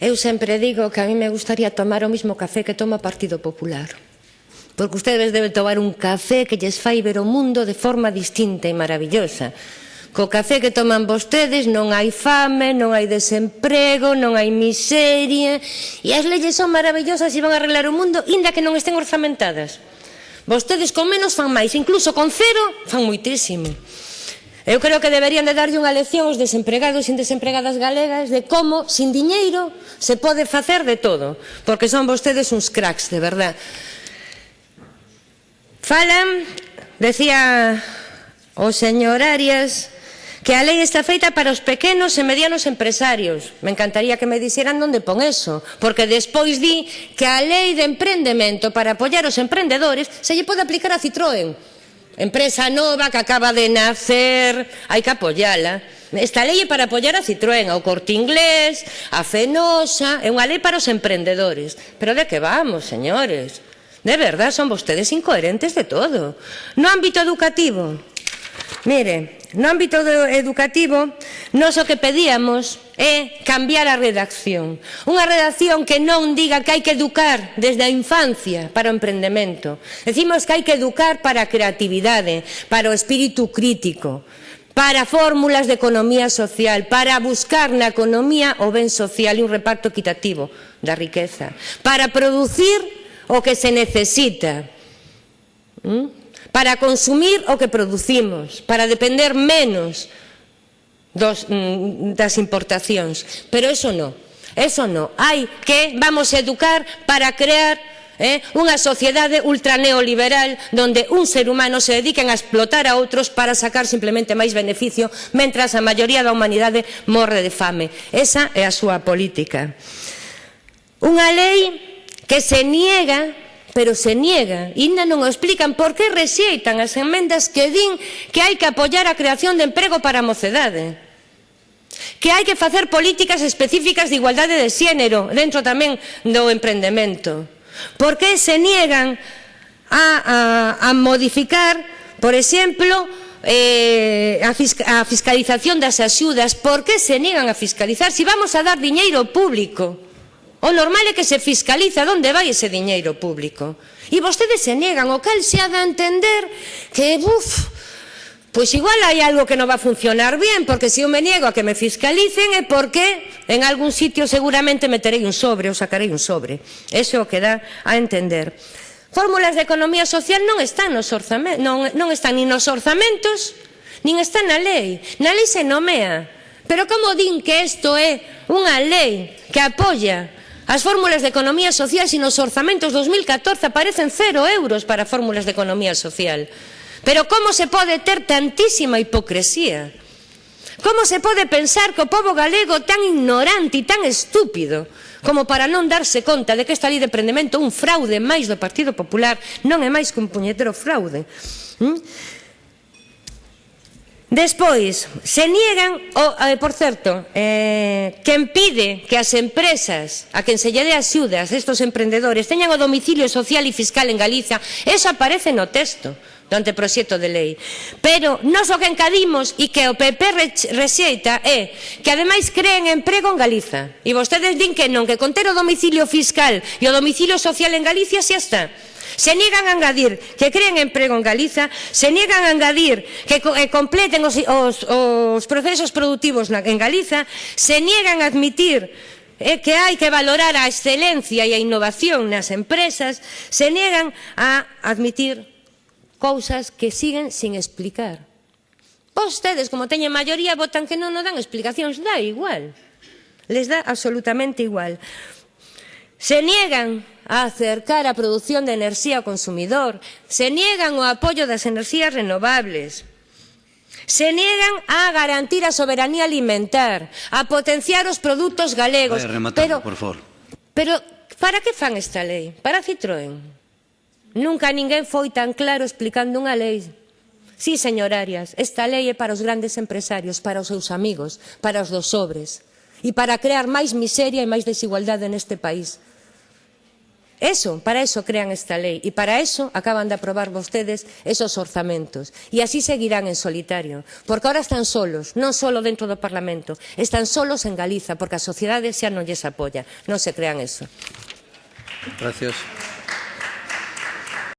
Eu sempre digo que a mí me gustaría tomar o mismo café que toma o Partido Popular. Porque ustedes deben tomar un café que lles fai ver o mundo de forma distinta e maravillosa. Co café que toman vostedes non hai fame, non hai desemprego, non hai miseria e as leyes son maravillosas e van a arreglar o mundo inda que non estén orzamentadas. Vostedes con menos fan máis, incluso con cero fan moitísimo. Eu creo que deberían de darlle unha lección aos desempregados e desempregadas galegas de como, sin diñeiro, se pode facer de todo, porque son vostedes uns cracks, de verdad. Falan, decía o señor Arias, que a lei está feita para os pequenos e medianos empresarios. Me encantaría que me dixeran onde pon eso, porque despois di que a lei de emprendemento para apoiar os emprendedores se lle pode aplicar a Citroën. Empresa nova que acaba de nacer, hai que apoyala. Esta lei é para apoyar a Citroën, ao Corte Inglés, a Fenosa, é unha lei para os emprendedores. Pero de que vamos, señores? De verdad, son vostedes incoherentes de todo. No ámbito educativo, mire, no ámbito educativo, nós o que pedíamos é cambiar a redacción. Unha redacción que non diga que hai que educar desde a infancia para o emprendemento. Decimos que hai que educar para a creatividade, para o espírito crítico, para fórmulas de economía social, para buscar na economía o ben social e un reparto equitativo da riqueza, para producir o que se necesita, para consumir o que producimos, para depender menos dos, mm, das importacións. Pero eso non, eso non. Hai que vamos a educar para crear eh, unha sociedade ultraneoliberal donde un ser humano se dediquen a explotar a outros para sacar simplemente máis beneficio mentras a maioría da humanidade morre de fame. Esa é a súa política. Unha lei que se niega pero se niegan, ainda non o explican por que rexeitan as enmendas que din que hai que apoiar a creación de emprego para a mocedade. Que hai que facer políticas específicas de igualdade de xénero dentro tamén do emprendemento. Por que se niegan a, a, a modificar por exemplo eh, a, a fiscalización das axudas? Por que se niegan a fiscalizar se si vamos a dar diñeiro público? O normal é que se fiscaliza onde vai ese diñeiro público. E vostedes se negan, o cal se ha de entender que, buf, Pois igual hai algo que non va a funcionar bien, porque se eu me niego a que me fiscalicen é porque en algún sitio seguramente meterei un sobre ou sacarei un sobre. Eso é o que dá a entender. Fórmulas de economía social non están nos orzamentos, non, non están nin nos orzamentos, nin están na lei. Na lei se nomea. Pero como din que isto é unha lei que apoia As fórmulas de economía social e nos orzamentos 2014 aparecen cero euros para fórmulas de economía social. Pero como se pode ter tantísima hipocresía? Como se pode pensar que o povo galego tan ignorante e tan estúpido como para non darse conta de que esta lei de prendemento un fraude máis do Partido Popular non é máis que un puñetero fraude? ¿Mm? Despois, se niegan, o, eh, por certo, eh, quen pide que as empresas a quen se lle dé axudas estos emprendedores teñan o domicilio social e fiscal en Galiza, eso aparece no texto do anteproxecto de lei. Pero nos o que encadimos e que o PP rexeita é que ademais creen emprego en Galiza. E vostedes din que non, que conter o domicilio fiscal e o domicilio social en Galicia xa está. Se niegan a engadir que creen emprego en Galiza, se niegan a engadir que completen os, os, os procesos productivos na, en Galiza, se niegan a admitir é que hai que valorar a excelencia e a innovación nas empresas, se niegan a admitir cousas que siguen sin explicar. Vostedes, como teñen maioría, votan que non nos dan explicacións, dá igual. Les dá absolutamente igual. Se niegan a acercar a produción de enerxía ao consumidor, se niegan o apoio das enerxías renovables, se niegan a garantir a soberanía alimentar, a potenciar os produtos galegos. Vai, pero, por favor. Pero, para que fan esta lei? Para Citroën. Nunca ninguén foi tan claro explicando unha lei. Sí, señorarias, esta lei é para os grandes empresarios, para os seus amigos, para os dos sobres e para crear máis miseria e máis desigualdade neste país. Eso, para eso crean esta lei e para eso acaban de aprobar vostedes esos orzamentos e así seguirán en solitario, porque ahora están solos, non solo dentro do Parlamento, están solos en Galiza, porque a sociedade xa non lles apoia, non se crean eso. Gracias.